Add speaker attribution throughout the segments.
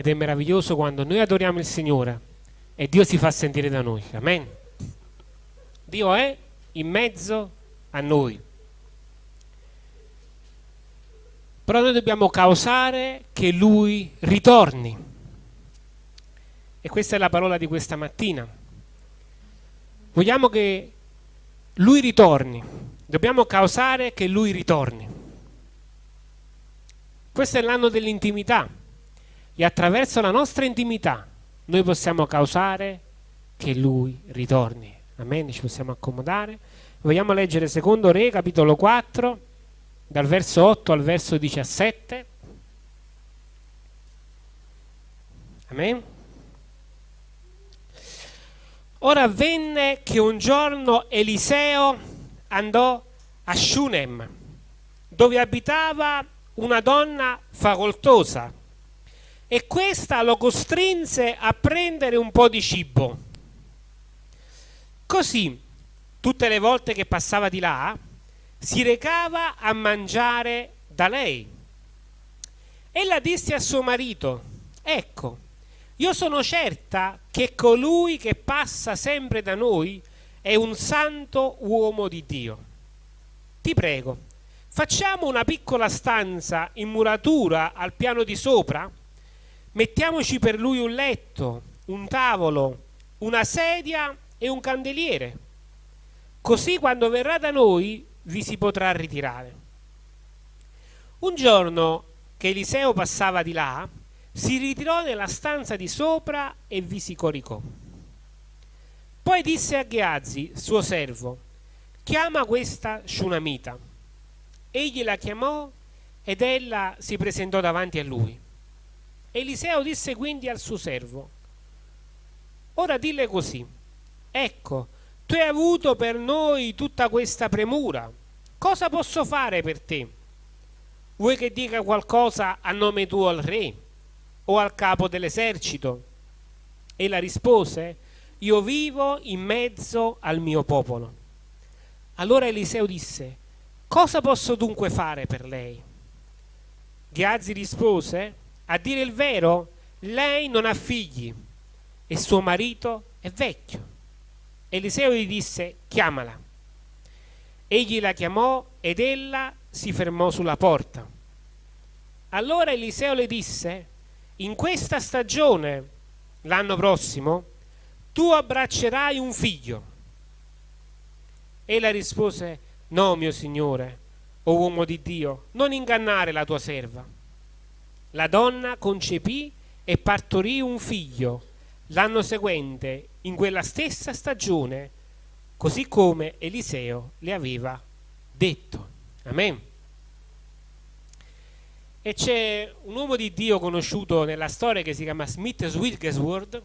Speaker 1: Ed è meraviglioso quando noi adoriamo il Signore e Dio si fa sentire da noi. Amen. Dio è in mezzo a noi. Però noi dobbiamo causare che Lui ritorni. E questa è la parola di questa mattina. Vogliamo che Lui ritorni. Dobbiamo causare che Lui ritorni. Questo è l'anno dell'intimità e attraverso la nostra intimità noi possiamo causare che Lui ritorni. Amen, ci possiamo accomodare. Vogliamo leggere secondo Re, capitolo 4, dal verso 8 al verso 17. Amen. Ora avvenne che un giorno Eliseo andò a Shunem, dove abitava una donna facoltosa, e questa lo costrinse a prendere un po' di cibo. Così, tutte le volte che passava di là, si recava a mangiare da lei. Ella disse a suo marito, ecco, io sono certa che colui che passa sempre da noi è un santo uomo di Dio. Ti prego, facciamo una piccola stanza in muratura al piano di sopra Mettiamoci per lui un letto, un tavolo, una sedia e un candeliere. Così quando verrà da noi vi si potrà ritirare. Un giorno che Eliseo passava di là, si ritirò nella stanza di sopra e vi si coricò. Poi disse a Gheazzi, suo servo, chiama questa Shunamita. Egli la chiamò ed ella si presentò davanti a lui. Eliseo disse quindi al suo servo, ora dille così, ecco, tu hai avuto per noi tutta questa premura, cosa posso fare per te? Vuoi che dica qualcosa a nome tuo al re o al capo dell'esercito? E la rispose, io vivo in mezzo al mio popolo. Allora Eliseo disse, cosa posso dunque fare per lei? Ghiazzi rispose, a dire il vero, lei non ha figli e suo marito è vecchio. Eliseo gli disse, chiamala. Egli la chiamò ed ella si fermò sulla porta. Allora Eliseo le disse, in questa stagione, l'anno prossimo, tu abbraccerai un figlio. Ella rispose, no mio signore, o uomo di Dio, non ingannare la tua serva la donna concepì e partorì un figlio l'anno seguente, in quella stessa stagione, così come Eliseo le aveva detto. Amen. E c'è un uomo di Dio conosciuto nella storia che si chiama Smith Wigglesworth,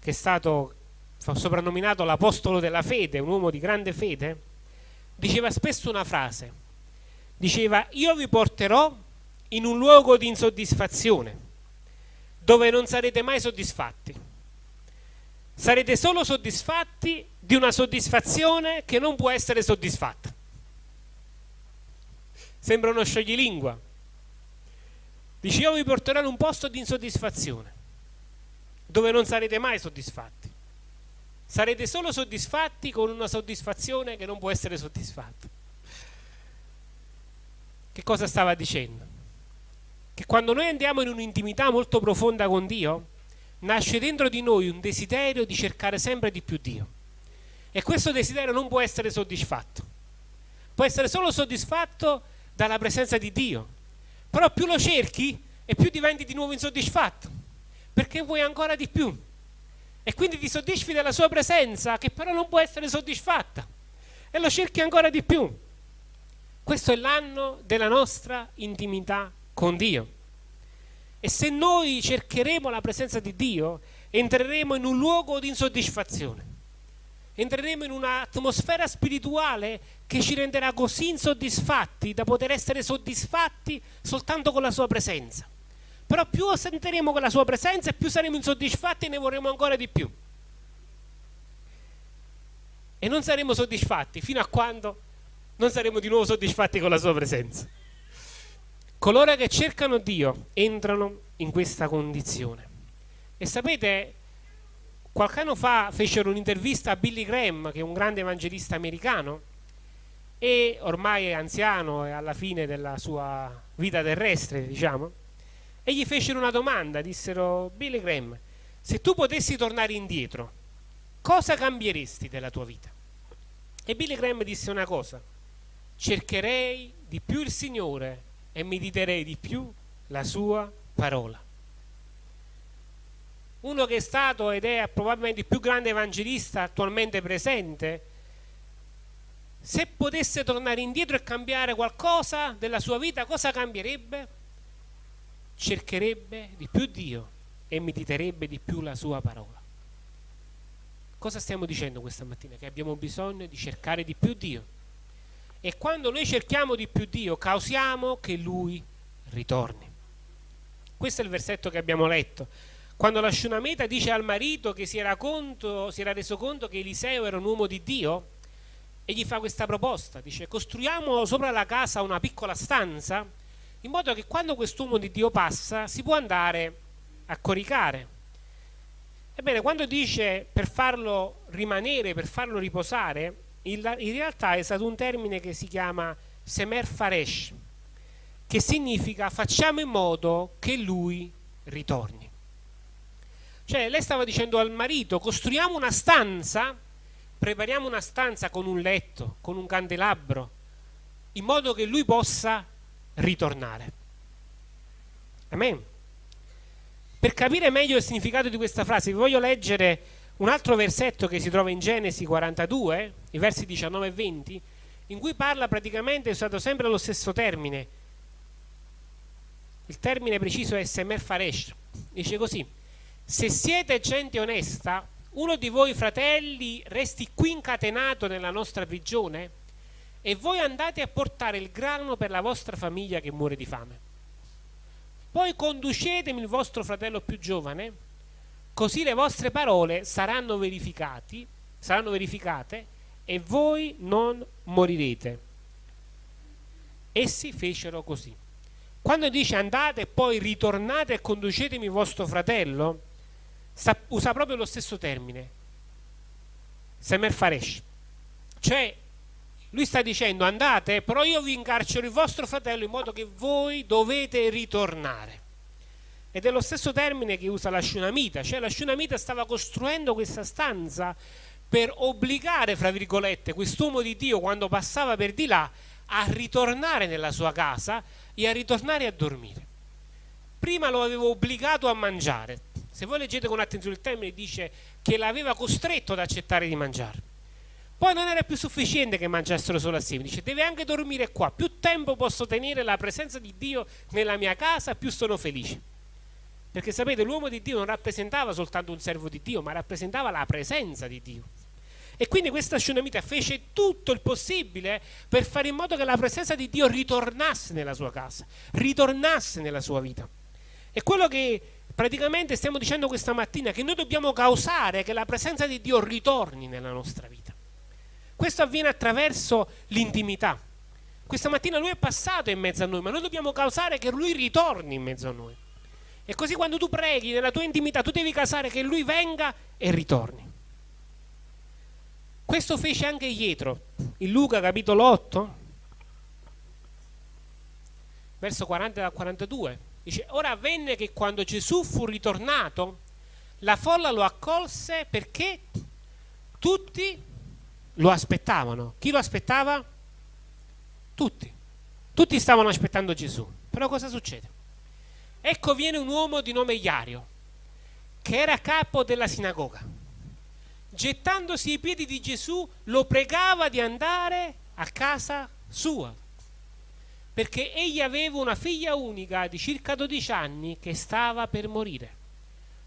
Speaker 1: che è stato soprannominato l'apostolo della fede, un uomo di grande fede, diceva spesso una frase. Diceva, io vi porterò in un luogo di insoddisfazione, dove non sarete mai soddisfatti. Sarete solo soddisfatti di una soddisfazione che non può essere soddisfatta. Sembra uno scioglilingua. Dice io vi porterò in un posto di insoddisfazione, dove non sarete mai soddisfatti. Sarete solo soddisfatti con una soddisfazione che non può essere soddisfatta. Che cosa stava dicendo? Che quando noi andiamo in un'intimità molto profonda con Dio, nasce dentro di noi un desiderio di cercare sempre di più Dio. E questo desiderio non può essere soddisfatto. Può essere solo soddisfatto dalla presenza di Dio. Però più lo cerchi e più diventi di nuovo insoddisfatto. Perché vuoi ancora di più. E quindi ti soddisfi della sua presenza che però non può essere soddisfatta. E lo cerchi ancora di più. Questo è l'anno della nostra intimità con Dio. E se noi cercheremo la presenza di Dio, entreremo in un luogo di insoddisfazione. Entreremo in un'atmosfera spirituale che ci renderà così insoddisfatti da poter essere soddisfatti soltanto con la sua presenza. Però più sentiremo quella sua presenza più saremo insoddisfatti e ne vorremmo ancora di più. E non saremo soddisfatti fino a quando non saremo di nuovo soddisfatti con la sua presenza. Coloro che cercano Dio entrano in questa condizione. E sapete, qualche anno fa fecero un'intervista a Billy Graham, che è un grande evangelista americano, e ormai è anziano e alla fine della sua vita terrestre, diciamo, e gli fecero una domanda, dissero, Billy Graham, se tu potessi tornare indietro, cosa cambieresti della tua vita? E Billy Graham disse una cosa, cercherei di più il Signore e mediterei di più la sua parola. Uno che è stato ed è probabilmente il più grande evangelista attualmente presente, se potesse tornare indietro e cambiare qualcosa della sua vita, cosa cambierebbe? Cercherebbe di più Dio e mediterebbe di più la sua parola. Cosa stiamo dicendo questa mattina? Che abbiamo bisogno di cercare di più Dio. E quando noi cerchiamo di più Dio, causiamo che Lui ritorni. Questo è il versetto che abbiamo letto. Quando la Shunameta dice al marito che si era, conto, si era reso conto che Eliseo era un uomo di Dio, e gli fa questa proposta, dice costruiamo sopra la casa una piccola stanza in modo che quando quest'uomo di Dio passa si può andare a coricare. Ebbene, quando dice per farlo rimanere, per farlo riposare, in, realtà è stato un termine che si chiama semer faresh, che significa facciamo in modo che lui ritorni. Cioè, lei stava dicendo al marito, costruiamo una stanza prepariamo una stanza con un letto, con un candelabro, in modo che lui possa ritornare. Amen. Per capire meglio il significato di questa frase, vi voglio leggere un altro versetto che si trova in Genesi 42, i versi 19 e 20, in cui parla praticamente, è usato sempre lo stesso termine. Il termine preciso è Semer Faresh. Dice così: Se siete gente onesta, uno di voi fratelli resti qui incatenato nella nostra prigione e voi andate a portare il grano per la vostra famiglia che muore di fame. Poi conducetemi il vostro fratello più giovane, così le vostre parole saranno, saranno verificate e voi non morirete. Essi fecero così. Quando dice andate e poi ritornate e conducetemi vostro fratello, usa proprio lo stesso termine, Semer Faresh. Cioè, lui sta dicendo andate, però io vi incarcero il vostro fratello in modo che voi dovete ritornare. Ed è lo stesso termine che usa la Shunamita, cioè la Shunamita stava costruendo questa stanza per obbligare, fra virgolette, quest'uomo di Dio quando passava per di là a ritornare nella sua casa e a ritornare a dormire. Prima lo avevo obbligato a mangiare, se voi leggete con attenzione il termine dice che l'aveva costretto ad accettare di mangiare. Poi non era più sufficiente che mangiassero solo assieme, dice deve anche dormire qua, più tempo posso tenere la presenza di Dio nella mia casa, più sono felice. Perché sapete, l'uomo di Dio non rappresentava soltanto un servo di Dio, ma rappresentava la presenza di Dio. E quindi questa Shunamita fece tutto il possibile per fare in modo che la presenza di Dio ritornasse nella sua casa, ritornasse nella sua vita. E quello che Praticamente stiamo dicendo questa mattina che noi dobbiamo causare che la presenza di Dio ritorni nella nostra vita. Questo avviene attraverso l'intimità. Questa mattina Lui è passato in mezzo a noi, ma noi dobbiamo causare che Lui ritorni in mezzo a noi. E così quando tu preghi nella tua intimità, tu devi causare che Lui venga e ritorni. Questo fece anche Pietro in Luca capitolo 8, verso 40 42. Dice, ora avvenne che quando Gesù fu ritornato, la folla lo accolse perché tutti lo aspettavano. Chi lo aspettava? Tutti. Tutti stavano aspettando Gesù. Però cosa succede? Ecco viene un uomo di nome Iario, che era capo della sinagoga. Gettandosi ai piedi di Gesù, lo pregava di andare a casa sua perché egli aveva una figlia unica di circa 12 anni che stava per morire.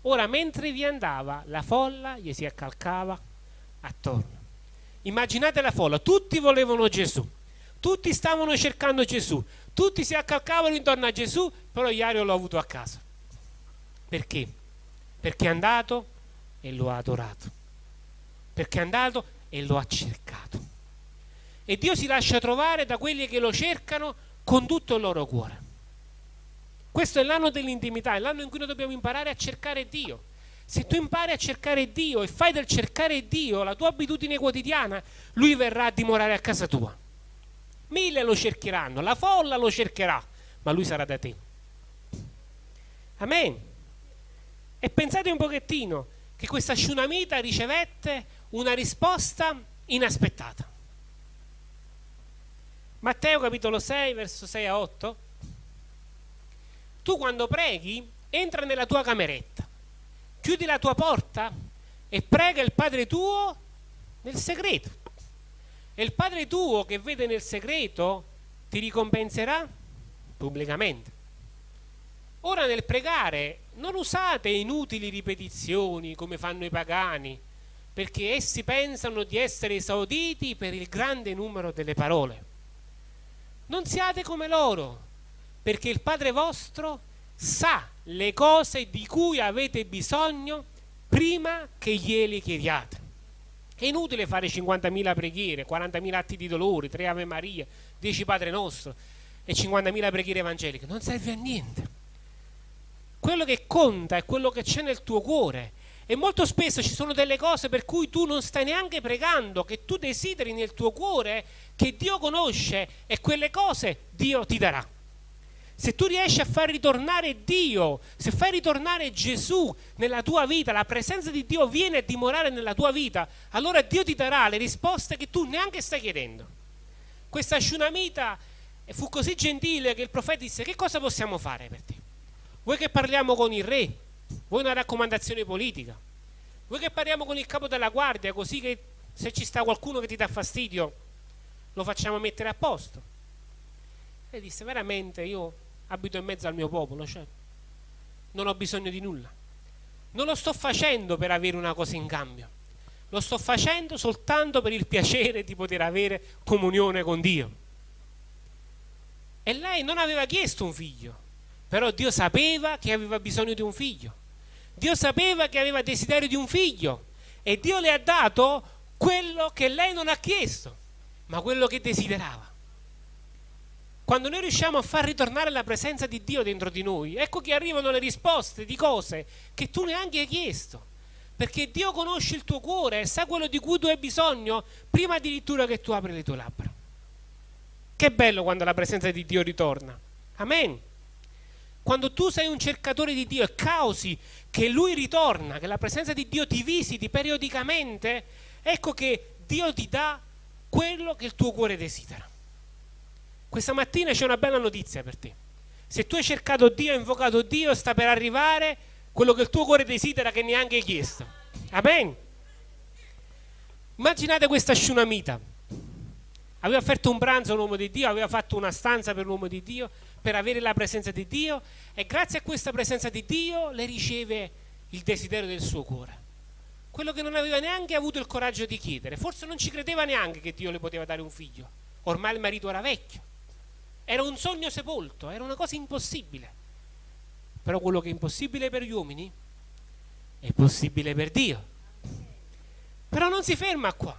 Speaker 1: Ora, mentre vi andava, la folla gli si accalcava attorno. Immaginate la folla, tutti volevano Gesù, tutti stavano cercando Gesù, tutti si accalcavano intorno a Gesù, però Iario l'ha avuto a casa. Perché? Perché è andato e lo ha adorato. Perché è andato e lo ha cercato. E Dio si lascia trovare da quelli che lo cercano con tutto il loro cuore. Questo è l'anno dell'intimità, è l'anno in cui noi dobbiamo imparare a cercare Dio. Se tu impari a cercare Dio e fai del cercare Dio la tua abitudine quotidiana, Lui verrà a dimorare a casa tua. Mille lo cercheranno, la folla lo cercherà, ma Lui sarà da te. Amen. E pensate un pochettino che questa Shunamita ricevette una risposta inaspettata. Matteo capitolo 6, verso 6 a 8. Tu quando preghi, entra nella tua cameretta chiudi la tua porta e prega il Padre tuo nel segreto. E il Padre tuo che vede nel segreto ti ricompenserà pubblicamente. Ora nel pregare non usate inutili ripetizioni come fanno i pagani, perché essi pensano di essere esauditi per il grande numero delle parole. Non siate come loro, perché il Padre vostro sa le cose di cui avete bisogno prima che glieli chiediate. È inutile fare 50.000 preghiere, 40.000 atti di dolore, 3 Ave Maria, 10 Padre Nostro e 50.000 preghiere evangeliche. Non serve a niente. Quello che conta è quello che c'è nel tuo cuore. E molto spesso ci sono delle cose per cui tu non stai neanche pregando, che tu desideri nel tuo cuore, che Dio conosce e quelle cose Dio ti darà. Se tu riesci a far ritornare Dio, se fai ritornare Gesù nella tua vita, la presenza di Dio viene a dimorare nella tua vita, allora Dio ti darà le risposte che tu neanche stai chiedendo. Questa Shunamita fu così gentile che il profeta disse che cosa possiamo fare per te? Vuoi che parliamo con il re? Vuoi una raccomandazione politica? Vuoi che parliamo con il capo della guardia così che se ci sta qualcuno che ti dà fastidio lo facciamo mettere a posto? E disse veramente io abito in mezzo al mio popolo, cioè non ho bisogno di nulla. Non lo sto facendo per avere una cosa in cambio, lo sto facendo soltanto per il piacere di poter avere comunione con Dio. E lei non aveva chiesto un figlio, però Dio sapeva che aveva bisogno di un figlio. Dio sapeva che aveva desiderio di un figlio e Dio le ha dato quello che lei non ha chiesto, ma quello che desiderava. Quando noi riusciamo a far ritornare la presenza di Dio dentro di noi, ecco che arrivano le risposte di cose che tu neanche hai chiesto. Perché Dio conosce il tuo cuore e sa quello di cui tu hai bisogno prima addirittura che tu apri le tue labbra. Che bello quando la presenza di Dio ritorna. Amen. Quando tu sei un cercatore di Dio e causi che Lui ritorna, che la presenza di Dio ti visiti periodicamente, ecco che Dio ti dà quello che il tuo cuore desidera. Questa mattina c'è una bella notizia per te. Se tu hai cercato Dio, hai invocato Dio, sta per arrivare quello che il tuo cuore desidera che neanche hai chiesto. Amen. Immaginate questa sciunamita. Aveva offerto un pranzo all'uomo di Dio, aveva fatto una stanza per l'uomo di Dio, per avere la presenza di Dio e grazie a questa presenza di Dio le riceve il desiderio del suo cuore. Quello che non aveva neanche avuto il coraggio di chiedere. Forse non ci credeva neanche che Dio le poteva dare un figlio. Ormai il marito era vecchio era un sogno sepolto, era una cosa impossibile. Però quello che è impossibile per gli uomini è possibile per Dio. Però non si ferma qua.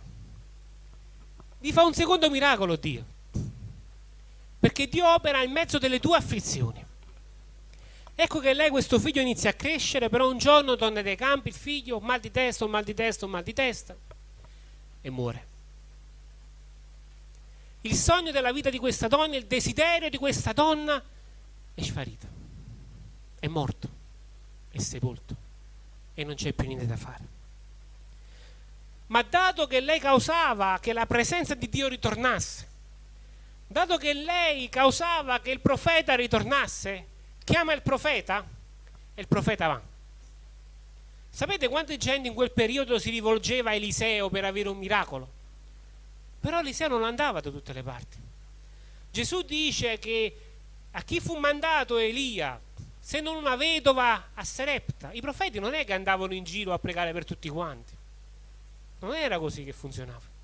Speaker 1: Vi fa un secondo miracolo Dio. Perché Dio opera in mezzo delle tue afflizioni. Ecco che lei questo figlio inizia a crescere, però un giorno torna dai campi, il figlio, mal di testa, mal di testa, mal di testa, e muore il sogno della vita di questa donna, il desiderio di questa donna è sparito, è morto, è sepolto e non c'è più niente da fare. Ma dato che lei causava che la presenza di Dio ritornasse, dato che lei causava che il profeta ritornasse, chiama il profeta e il profeta va. Sapete quanta gente in quel periodo si rivolgeva a Eliseo per avere un miracolo? Però Eliseo non andava da tutte le parti. Gesù dice che a chi fu mandato Elia, se non una vedova a Serepta, i profeti non è che andavano in giro a pregare per tutti quanti. Non era così che funzionava.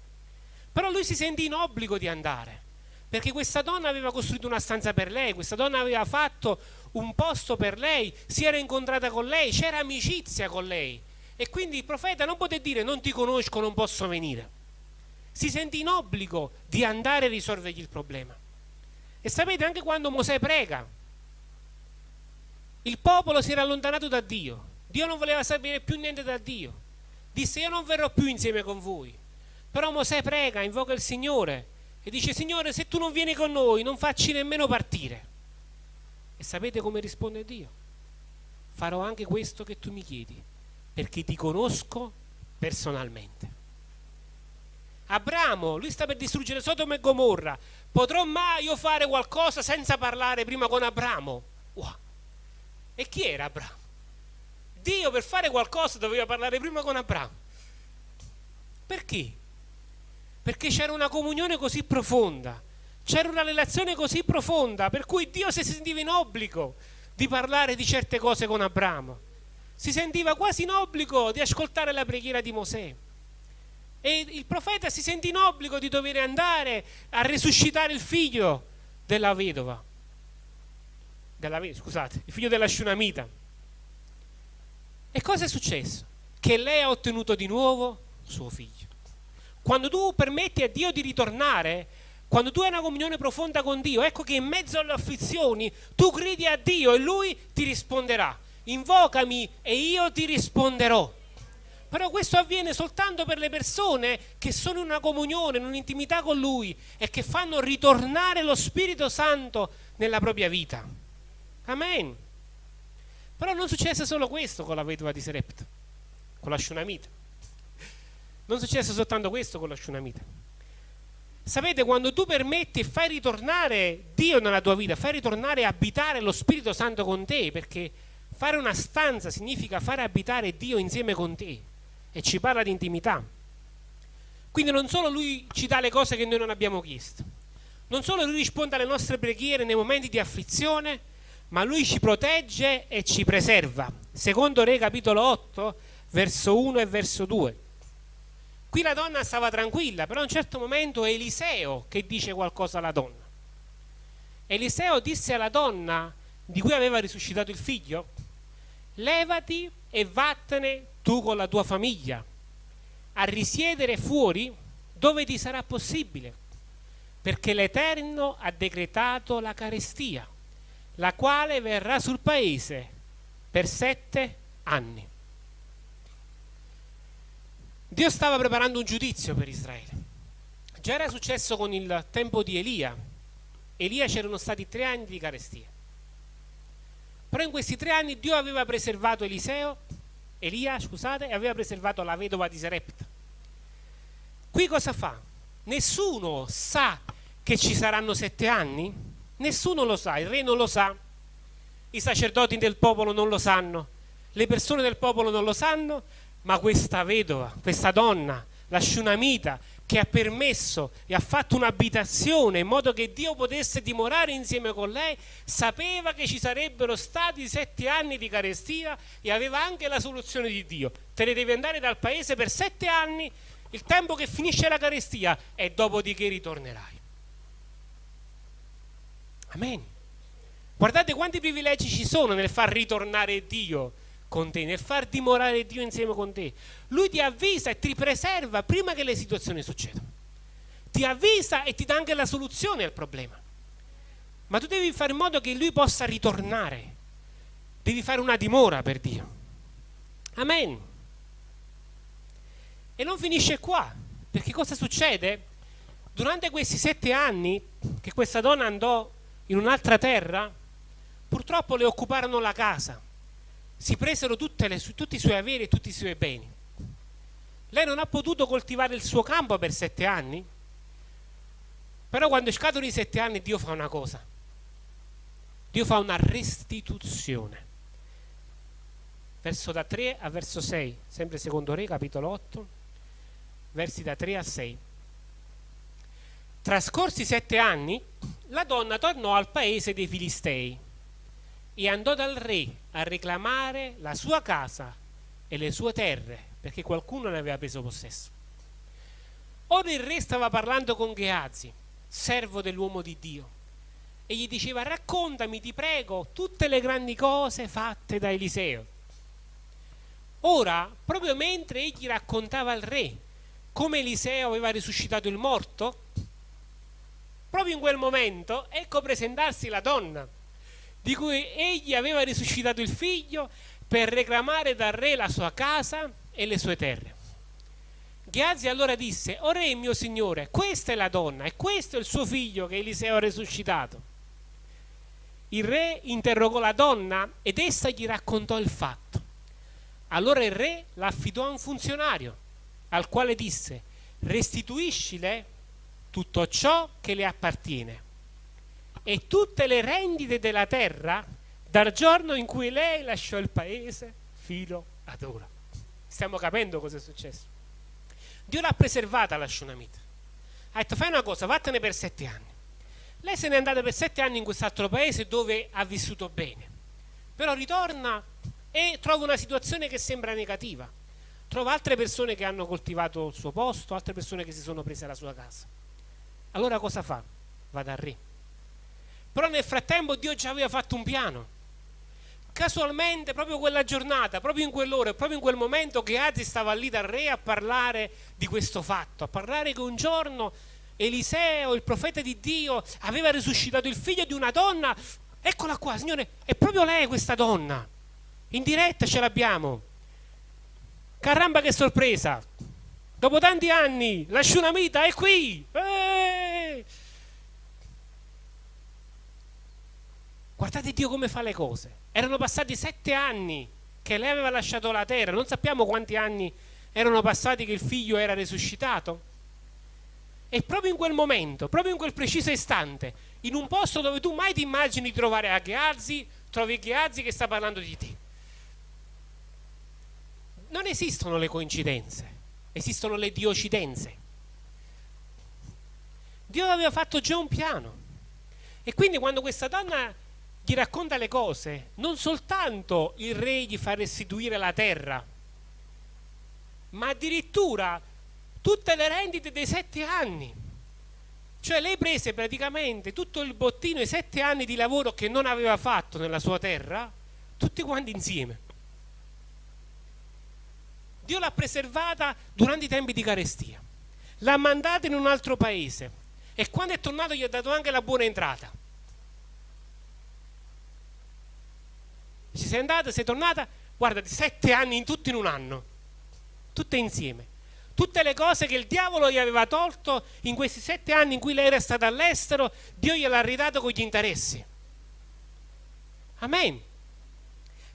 Speaker 1: Però lui si sentì in obbligo di andare, perché questa donna aveva costruito una stanza per lei, questa donna aveva fatto un posto per lei, si era incontrata con lei, c'era amicizia con lei. E quindi il profeta non poté dire non ti conosco, non posso venire si sente in obbligo di andare a risolvergli il problema. E sapete anche quando Mosè prega, Il popolo si era allontanato da Dio. Dio non voleva sapere più niente da Dio. Disse io non verrò più insieme con voi. Però Mosè prega, invoca il Signore e dice Signore se tu non vieni con noi non facci nemmeno partire. E sapete come risponde Dio? Farò anche questo che tu mi chiedi, perché ti conosco personalmente. Abramo, lui sta per distruggere Sodoma e Gomorra. Potrò mai io fare qualcosa senza parlare prima con Abramo? Wow. E chi era Abramo? Dio per fare qualcosa doveva parlare prima con Abramo. Perché? Perché c'era una comunione così profonda, c'era una relazione così profonda, per cui Dio si sentiva in obbligo di parlare di certe cose con Abramo. Si sentiva quasi in obbligo di ascoltare la preghiera di Mosè. E il profeta si sente in obbligo di dover andare a risuscitare il figlio della vedova. Della, scusate, il figlio della Shunamita. E cosa è successo? Che lei ha ottenuto di nuovo suo figlio. Quando tu permetti a Dio di ritornare, quando tu hai una comunione profonda con Dio, ecco che in mezzo alle afflizioni tu gridi a Dio e Lui ti risponderà. Invocami e io ti risponderò. Però questo avviene soltanto per le persone che sono in una comunione, in un'intimità con Lui e che fanno ritornare lo Spirito Santo nella propria vita. Amen. Però non successe solo questo con la vedova di Serepta, con la Shunamita. Non successe soltanto questo con la Shunamita. Sapete, quando tu permetti e fai ritornare Dio nella tua vita, fai ritornare e abitare lo Spirito Santo con te, perché fare una stanza significa fare abitare Dio insieme con te e ci parla di intimità. Quindi non solo lui ci dà le cose che noi non abbiamo chiesto, non solo lui risponde alle nostre preghiere nei momenti di afflizione, ma lui ci protegge e ci preserva. Secondo Re capitolo 8, verso 1 e verso 2. Qui la donna stava tranquilla, però a un certo momento è Eliseo che dice qualcosa alla donna. Eliseo disse alla donna di cui aveva risuscitato il figlio, levati e vattene tu con la tua famiglia, a risiedere fuori dove ti sarà possibile, perché l'Eterno ha decretato la carestia, la quale verrà sul paese per sette anni. Dio stava preparando un giudizio per Israele. Già era successo con il tempo di Elia. Elia c'erano stati tre anni di carestia. Però in questi tre anni Dio aveva preservato Eliseo Elia, scusate, aveva preservato la vedova di Serepta. Qui cosa fa? Nessuno sa che ci saranno sette anni? Nessuno lo sa, il re non lo sa, i sacerdoti del popolo non lo sanno, le persone del popolo non lo sanno, ma questa vedova, questa donna, la Shunamita, che ha permesso e ha fatto un'abitazione in modo che Dio potesse dimorare insieme con lei, sapeva che ci sarebbero stati sette anni di carestia e aveva anche la soluzione di Dio. Te ne devi andare dal paese per sette anni, il tempo che finisce la carestia e dopodiché ritornerai. Amen. Guardate quanti privilegi ci sono nel far ritornare Dio con te, nel far dimorare Dio insieme con te. Lui ti avvisa e ti preserva prima che le situazioni succedano. Ti avvisa e ti dà anche la soluzione al problema. Ma tu devi fare in modo che Lui possa ritornare. Devi fare una dimora per Dio. Amen. E non finisce qua, perché cosa succede? Durante questi sette anni che questa donna andò in un'altra terra, purtroppo le occuparono la casa si presero le, tutti i suoi averi e tutti i suoi beni. Lei non ha potuto coltivare il suo campo per sette anni, però quando scadono i sette anni Dio fa una cosa. Dio fa una restituzione. Verso da 3 a verso 6, sempre secondo Re, capitolo 8, versi da 3 a 6. Trascorsi sette anni, la donna tornò al paese dei Filistei e andò dal re a reclamare la sua casa e le sue terre perché qualcuno ne aveva preso possesso. Ora il re stava parlando con Geazi, servo dell'uomo di Dio, e gli diceva raccontami, ti prego, tutte le grandi cose fatte da Eliseo. Ora, proprio mentre egli raccontava al re come Eliseo aveva risuscitato il morto, proprio in quel momento ecco presentarsi la donna di cui egli aveva risuscitato il figlio per reclamare dal re la sua casa e le sue terre. Ghiazzi allora disse, o re mio signore, questa è la donna e questo è il suo figlio che Eliseo ha risuscitato. Il re interrogò la donna ed essa gli raccontò il fatto. Allora il re l'affidò a un funzionario, al quale disse, restituiscile tutto ciò che le appartiene e tutte le rendite della terra dal giorno in cui lei lasciò il paese fino ad ora. Stiamo capendo cosa è successo. Dio l'ha preservata la Shunamita. Ha detto fai una cosa, vattene per sette anni. Lei se n'è andata per sette anni in quest'altro paese dove ha vissuto bene. Però ritorna e trova una situazione che sembra negativa. Trova altre persone che hanno coltivato il suo posto, altre persone che si sono prese la sua casa. Allora cosa fa? Va dal re. Però nel frattempo Dio già aveva fatto un piano. Casualmente, proprio quella giornata, proprio in quell'ora, proprio in quel momento che Azi stava lì dal re a parlare di questo fatto, a parlare che un giorno Eliseo, il profeta di Dio, aveva risuscitato il figlio di una donna. Eccola qua, Signore, è proprio lei questa donna. In diretta ce l'abbiamo. Caramba che sorpresa. Dopo tanti anni, la Shunamita è qui. Eeeh! Guardate Dio come fa le cose. Erano passati sette anni che lei aveva lasciato la terra. Non sappiamo quanti anni erano passati che il figlio era risuscitato. E proprio in quel momento, proprio in quel preciso istante, in un posto dove tu mai ti immagini di trovare a trovi Gheazzi che sta parlando di te. Non esistono le coincidenze, esistono le diocidenze. Dio aveva fatto già un piano. E quindi quando questa donna gli racconta le cose, non soltanto il re gli fa restituire la terra, ma addirittura tutte le rendite dei sette anni. Cioè lei prese praticamente tutto il bottino, i sette anni di lavoro che non aveva fatto nella sua terra, tutti quanti insieme. Dio l'ha preservata durante i tempi di carestia, l'ha mandata in un altro paese e quando è tornato gli ha dato anche la buona entrata. Ci sei andata, sei tornata, guarda, sette anni in tutto in un anno, tutte insieme tutte le cose che il diavolo gli aveva tolto in questi sette anni in cui lei era stata all'estero, Dio gliel'ha ridato con gli interessi. Amen.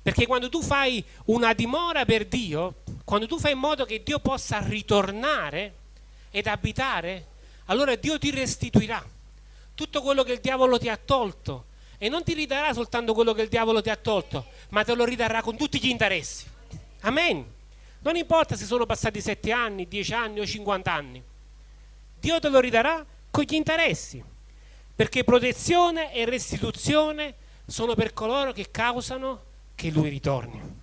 Speaker 1: Perché quando tu fai una dimora per Dio, quando tu fai in modo che Dio possa ritornare ed abitare, allora Dio ti restituirà tutto quello che il diavolo ti ha tolto e non ti ridarà soltanto quello che il diavolo ti ha tolto, ma te lo ridarà con tutti gli interessi. Amen. Non importa se sono passati 7 anni, 10 anni o 50 anni. Dio te lo ridarà con gli interessi, perché protezione e restituzione sono per coloro che causano che lui ritorni.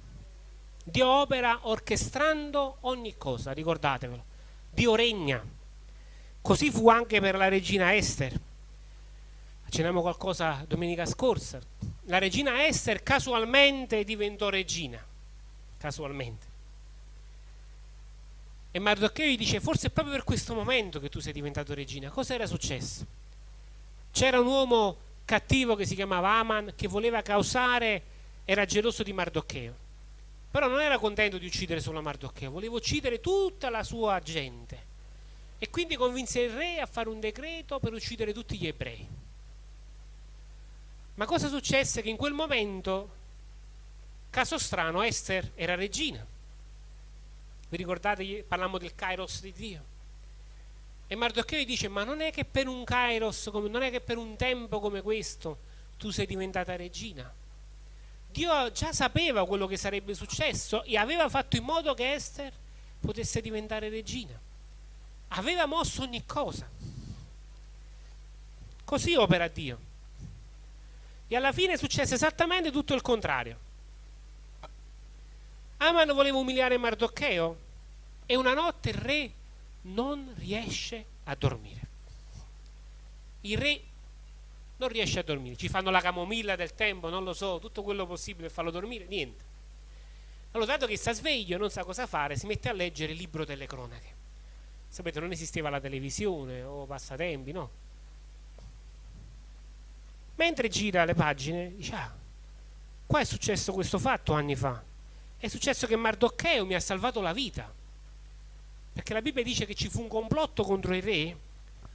Speaker 1: Dio opera orchestrando ogni cosa, ricordatevelo. Dio regna. Così fu anche per la regina Esther. Accenniamo qualcosa domenica scorsa. La regina Esther casualmente diventò regina. Casualmente. E Mardocheo gli dice, forse è proprio per questo momento che tu sei diventato regina. Cosa era successo? C'era un uomo cattivo che si chiamava Aman, che voleva causare, era geloso di Mardocheo. Però non era contento di uccidere solo Mardocheo, voleva uccidere tutta la sua gente. E quindi convinse il re a fare un decreto per uccidere tutti gli ebrei. Ma cosa successe? Che in quel momento, caso strano, Esther era regina vi ricordate, parlammo del kairos di Dio? E Mardocheo dice, ma non è che per un kairos, non è che per un tempo come questo tu sei diventata regina. Dio già sapeva quello che sarebbe successo e aveva fatto in modo che Esther potesse diventare regina. Aveva mosso ogni cosa. Così opera Dio. E alla fine successe esattamente tutto il contrario. Aman voleva umiliare Mardocheo e una notte il re non riesce a dormire. Il re non riesce a dormire, ci fanno la camomilla del tempo, non lo so, tutto quello possibile per farlo dormire, niente. Allora, dato che sta sveglio e non sa cosa fare, si mette a leggere il libro delle cronache. Sapete, non esisteva la televisione o passatempi, no? Mentre gira le pagine, dice, ah, qua è successo questo fatto anni fa. È successo che Mardocheo mi ha salvato la vita. Perché la Bibbia dice che ci fu un complotto contro il re.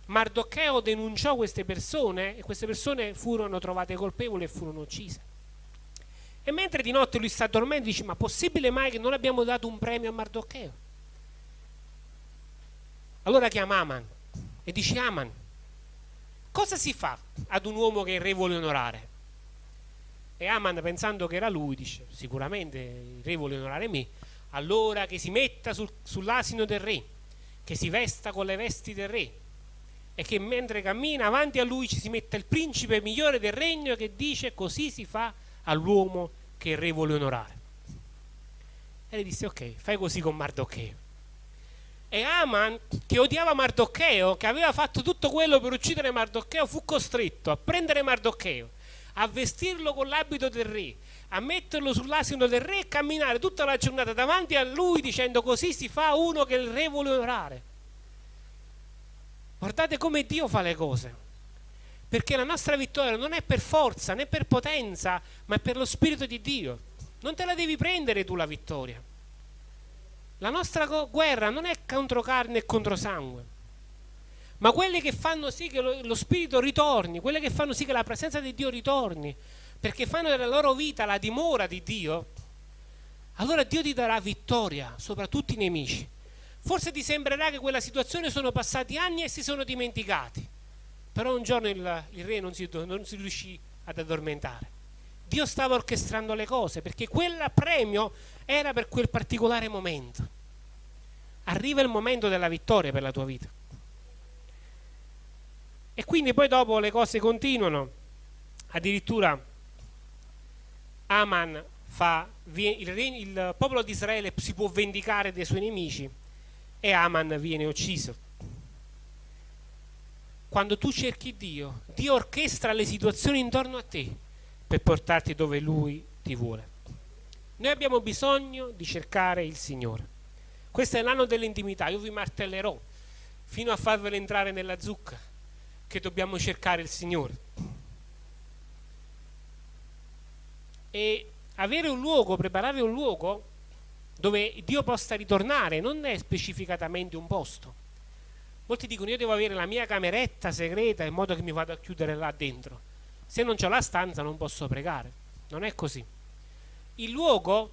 Speaker 1: Mardocheo denunciò queste persone e queste persone furono trovate colpevoli e furono uccise. E mentre di notte lui sta dormendo, dice: Ma possibile mai che non abbiamo dato un premio a Mardocheo? Allora chiama Aman e dice: Aman, cosa si fa ad un uomo che il re vuole onorare? E Aman, pensando che era lui, dice: Sicuramente il re vuole onorare me. Allora che si metta sul, sull'asino del re, che si vesta con le vesti del re, e che mentre cammina avanti a lui ci si metta il principe migliore del regno che dice: Così si fa all'uomo che il re vuole onorare. E le disse, ok, fai così con Mardocheo. E Aman, che odiava Mardocheo, che aveva fatto tutto quello per uccidere Mardocheo, fu costretto a prendere Mardocheo, a vestirlo con l'abito del re, a metterlo sull'asino del re e camminare tutta la giornata davanti a lui dicendo così si fa uno che il re vuole onorare. Guardate come Dio fa le cose perché la nostra vittoria non è per forza né per potenza, ma è per lo Spirito di Dio. Non te la devi prendere tu la vittoria. La nostra guerra non è contro carne e contro sangue, ma quelle che fanno sì che lo, lo Spirito ritorni, quelle che fanno sì che la presenza di Dio ritorni, perché fanno della loro vita la dimora di Dio, allora Dio ti darà vittoria sopra tutti i nemici. Forse ti sembrerà che quella situazione sono passati anni e si sono dimenticati però un giorno il, il re non si, non si riuscì ad addormentare. Dio stava orchestrando le cose perché quel premio era per quel particolare momento. Arriva il momento della vittoria per la tua vita. E quindi poi dopo le cose continuano. Addirittura Aman fa, il, il popolo di Israele si può vendicare dei suoi nemici e Aman viene ucciso quando tu cerchi Dio, Dio orchestra le situazioni intorno a te per portarti dove Lui ti vuole. Noi abbiamo bisogno di cercare il Signore. Questo è l'anno dell'intimità, io vi martellerò fino a farvelo entrare nella zucca che dobbiamo cercare il Signore. E avere un luogo, preparare un luogo dove Dio possa ritornare non è specificatamente un posto Molti dicono io devo avere la mia cameretta segreta in modo che mi vado a chiudere là dentro. Se non ho la stanza non posso pregare. Non è così. Il luogo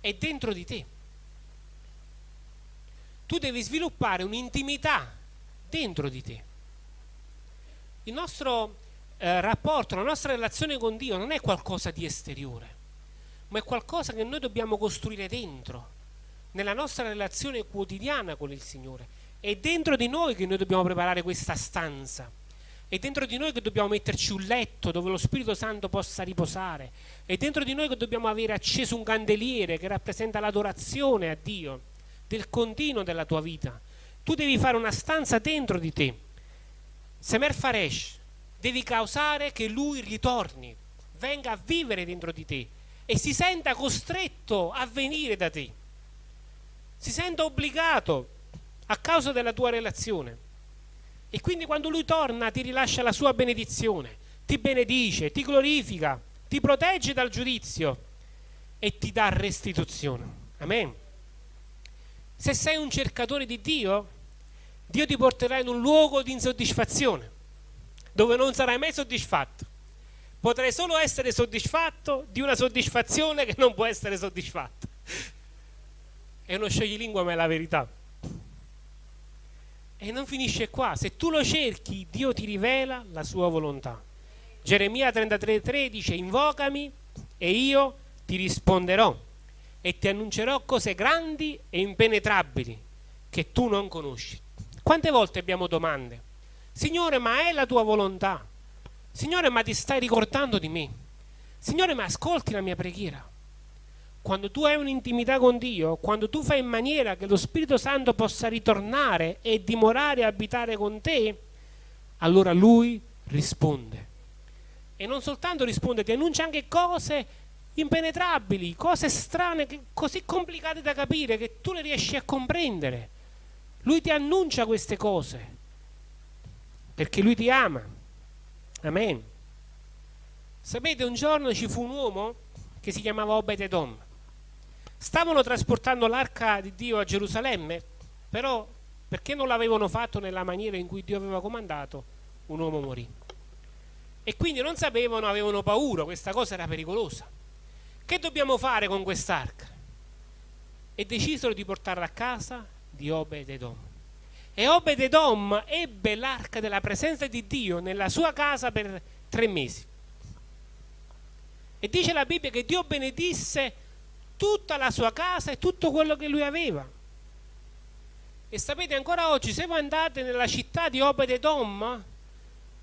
Speaker 1: è dentro di te. Tu devi sviluppare un'intimità dentro di te. Il nostro eh, rapporto, la nostra relazione con Dio non è qualcosa di esteriore, ma è qualcosa che noi dobbiamo costruire dentro, nella nostra relazione quotidiana con il Signore. È dentro di noi che noi dobbiamo preparare questa stanza. È dentro di noi che dobbiamo metterci un letto dove lo Spirito Santo possa riposare. È dentro di noi che dobbiamo avere acceso un candeliere che rappresenta l'adorazione a Dio, del continuo della tua vita. Tu devi fare una stanza dentro di te. Semer Faresh, devi causare che lui ritorni, venga a vivere dentro di te e si senta costretto a venire da te. Si senta obbligato a causa della tua relazione. E quindi quando lui torna ti rilascia la sua benedizione, ti benedice, ti glorifica, ti protegge dal giudizio e ti dà restituzione. Amen. Se sei un cercatore di Dio, Dio ti porterà in un luogo di insoddisfazione, dove non sarai mai soddisfatto. Potrai solo essere soddisfatto di una soddisfazione che non può essere soddisfatta. È uno scioglilingua, ma è la verità. E non finisce qua, se tu lo cerchi, Dio ti rivela la sua volontà. Geremia 33,3 dice: Invocami e io ti risponderò e ti annuncerò cose grandi e impenetrabili che tu non conosci. Quante volte abbiamo domande? Signore, ma è la tua volontà? Signore, ma ti stai ricordando di me? Signore, ma ascolti la mia preghiera? Quando tu hai un'intimità con Dio, quando tu fai in maniera che lo Spirito Santo possa ritornare e dimorare e abitare con te, allora Lui risponde. E non soltanto risponde, ti annuncia anche cose impenetrabili, cose strane, così complicate da capire che tu le riesci a comprendere. Lui ti annuncia queste cose perché Lui ti ama Amen. Sapete, un giorno ci fu un uomo che si chiamava Obed-Edom. Stavano trasportando l'arca di Dio a Gerusalemme, però perché non l'avevano fatto nella maniera in cui Dio aveva comandato, un uomo morì. E quindi non sapevano, avevano paura, questa cosa era pericolosa. Che dobbiamo fare con quest'arca? E decisero di portarla a casa di Obed-Edom. E Obed-Edom ebbe l'arca della presenza di Dio nella sua casa per tre mesi. E dice la Bibbia che Dio benedisse tutta la sua casa e tutto quello che lui aveva. E sapete ancora oggi, se voi andate nella città di Obed-Edom,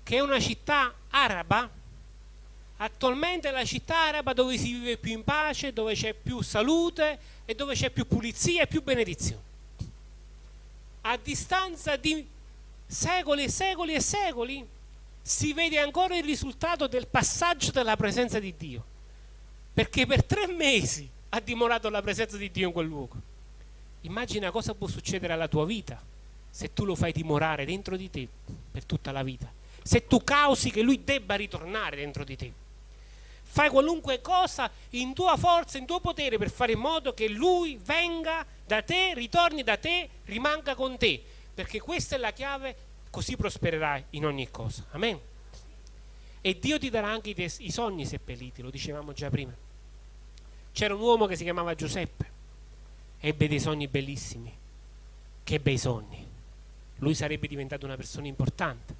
Speaker 1: che è una città araba, attualmente è la città araba dove si vive più in pace, dove c'è più salute e dove c'è più pulizia e più benedizione. A distanza di secoli e secoli e secoli si vede ancora il risultato del passaggio della presenza di Dio perché per tre mesi ha dimorato la presenza di Dio in quel luogo. Immagina cosa può succedere alla tua vita se tu lo fai dimorare dentro di te per tutta la vita, se tu causi che lui debba ritornare dentro di te. Fai qualunque cosa in tua forza, in tuo potere per fare in modo che lui venga da te, ritorni da te, rimanga con te, perché questa è la chiave, così prospererai in ogni cosa. Amen. E Dio ti darà anche i, i sogni seppelliti, lo dicevamo già prima. C'era un uomo che si chiamava Giuseppe, ebbe dei sogni bellissimi. Che bei sogni. Lui sarebbe diventato una persona importante.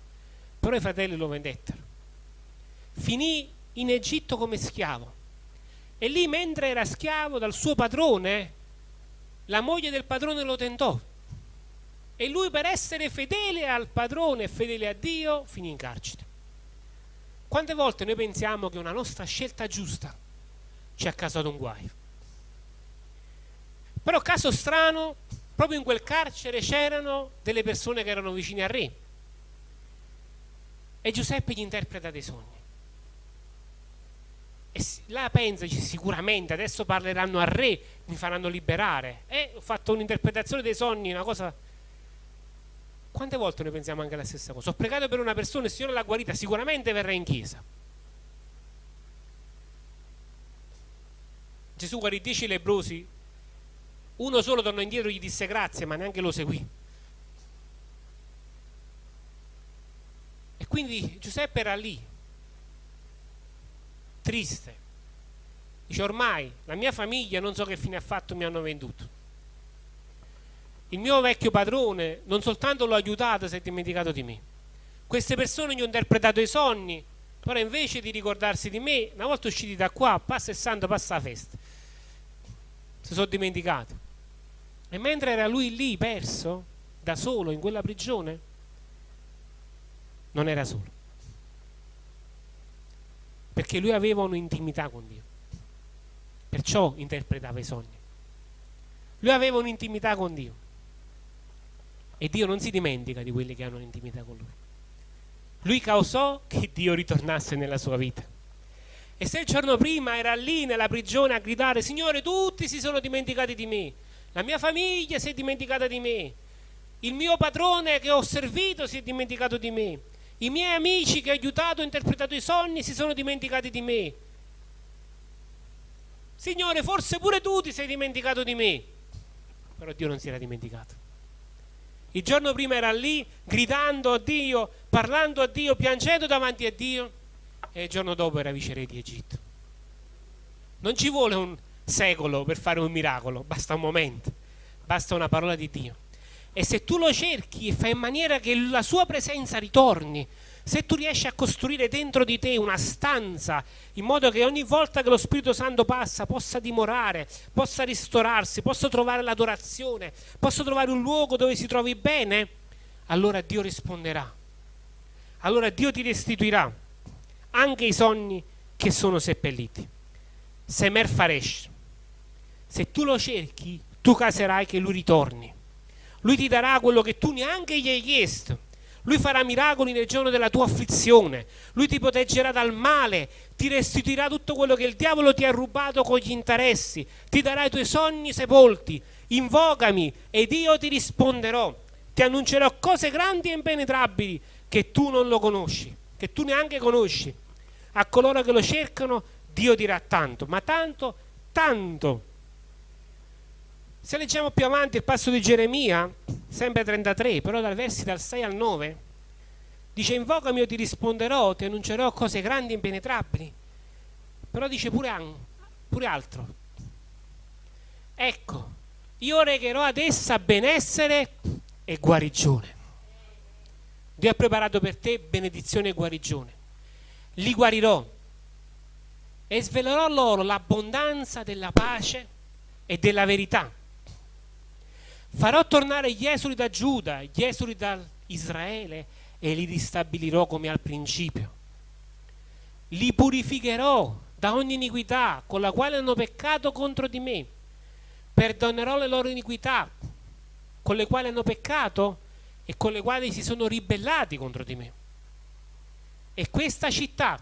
Speaker 1: Però i fratelli lo vendettero. Finì in Egitto come schiavo. E lì, mentre era schiavo dal suo padrone, la moglie del padrone lo tentò. E lui, per essere fedele al padrone e fedele a Dio, finì in carcere. Quante volte noi pensiamo che una nostra scelta giusta ci ha causato un guaio? Però caso strano, proprio in quel carcere c'erano delle persone che erano vicine al re. E Giuseppe gli interpreta dei sogni. E là pensaci sicuramente, adesso parleranno al re, mi faranno liberare. E ho fatto un'interpretazione dei sogni, una cosa quante volte noi pensiamo anche la stessa cosa? Ho pregato per una persona e il Signore l'ha guarita, sicuramente verrà in chiesa. Gesù guarì dieci lebrosi, uno solo tornò indietro e gli disse grazie, ma neanche lo seguì. E quindi Giuseppe era lì, triste. Dice ormai la mia famiglia non so che fine ha fatto, mi hanno venduto il mio vecchio padrone non soltanto l'ho aiutato, si è dimenticato di me. Queste persone gli ho interpretato i sogni, però invece di ricordarsi di me, una volta usciti da qua, passa il santo, passa la festa. Si sono dimenticati. E mentre era lui lì, perso, da solo, in quella prigione, non era solo. Perché lui aveva un'intimità con Dio. Perciò interpretava i sogni. Lui aveva un'intimità con Dio. E Dio non si dimentica di quelli che hanno l'intimità con Lui. Lui causò che Dio ritornasse nella sua vita. E se il giorno prima era lì nella prigione a gridare, Signore, tutti si sono dimenticati di me, la mia famiglia si è dimenticata di me, il mio padrone che ho servito si è dimenticato di me, i miei amici che ho aiutato, ho interpretato i sogni, si sono dimenticati di me. Signore, forse pure tu ti sei dimenticato di me. Però Dio non si era dimenticato. Il giorno prima era lì gridando a Dio, parlando a Dio, piangendo davanti a Dio e il giorno dopo era viceré di Egitto. Non ci vuole un secolo per fare un miracolo, basta un momento, basta una parola di Dio. E se tu lo cerchi e fai in maniera che la sua presenza ritorni, se tu riesci a costruire dentro di te una stanza in modo che ogni volta che lo Spirito Santo passa possa dimorare, possa ristorarsi, possa trovare l'adorazione, possa trovare un luogo dove si trovi bene, allora Dio risponderà. Allora Dio ti restituirà anche i sogni che sono seppelliti. Semer Faresh. Se tu lo cerchi, tu caserai che lui ritorni. Lui ti darà quello che tu neanche gli hai chiesto lui farà miracoli nel giorno della tua afflizione. Lui ti proteggerà dal male, ti restituirà tutto quello che il diavolo ti ha rubato con gli interessi, ti darà i tuoi sogni sepolti. Invocami ed io ti risponderò. Ti annuncerò cose grandi e impenetrabili che tu non lo conosci. che tu neanche conosci. A coloro che lo cercano Dio dirà tanto, ma tanto, tanto. Se leggiamo più avanti il passo di Geremia, sempre 33, però dai versi dal 6 al 9, dice invocami io ti risponderò, ti annuncerò cose grandi e impenetrabili. Però dice pure, pure altro. Ecco, io regherò ad essa benessere e guarigione. Dio ha preparato per te benedizione e guarigione. Li guarirò e svelerò loro l'abbondanza della pace e della verità. Farò tornare gli esuli da Giuda, gli esuli da Israele e li ristabilirò come al principio. Li purificherò da ogni iniquità con la quale hanno peccato contro di me. Perdonerò le loro iniquità con le quali hanno peccato e con le quali si sono ribellati contro di me. E questa città,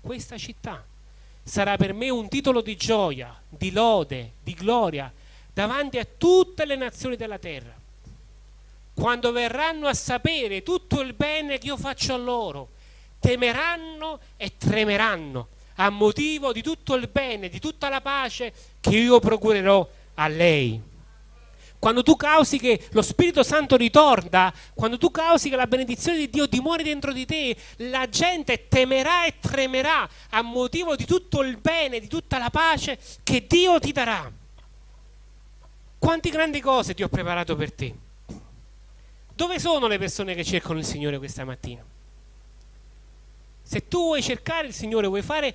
Speaker 1: questa città sarà per me un titolo di gioia, di lode, di gloria davanti a tutte le nazioni della terra. Quando verranno a sapere tutto il bene che io faccio a loro, temeranno e tremeranno a motivo di tutto il bene, di tutta la pace che io procurerò a lei. Quando tu causi che lo Spirito Santo ritorna, quando tu causi che la benedizione di Dio dimori dentro di te, la gente temerà e tremerà a motivo di tutto il bene, di tutta la pace che Dio ti darà. Quanti grandi cose ti ho preparato per te. Dove sono le persone che cercano il Signore questa mattina? Se tu vuoi cercare il Signore, vuoi fare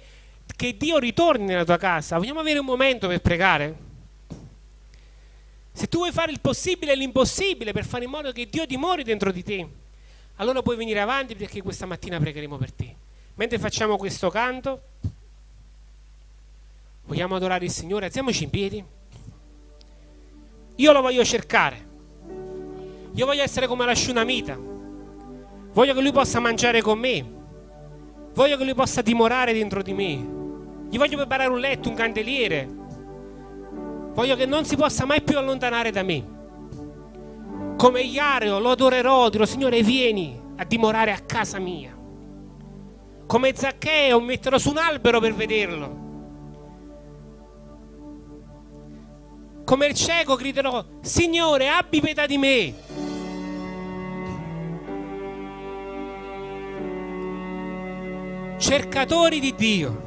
Speaker 1: che Dio ritorni nella tua casa, vogliamo avere un momento per pregare? Se tu vuoi fare il possibile e l'impossibile per fare in modo che Dio dimori dentro di te, allora puoi venire avanti perché questa mattina pregheremo per te. Mentre facciamo questo canto, vogliamo adorare il Signore, alziamoci in piedi. Io lo voglio cercare. Io voglio essere come la Shunamita. Voglio che lui possa mangiare con me. Voglio che lui possa dimorare dentro di me. Gli voglio preparare un letto, un candeliere, Voglio che non si possa mai più allontanare da me. Come Iareo lo adorerò, dirò Signore vieni a dimorare a casa mia. Come Zaccheo metterò su un albero per vederlo. Come il cieco griderò Signore abbi pietà di me. Cercatori di Dio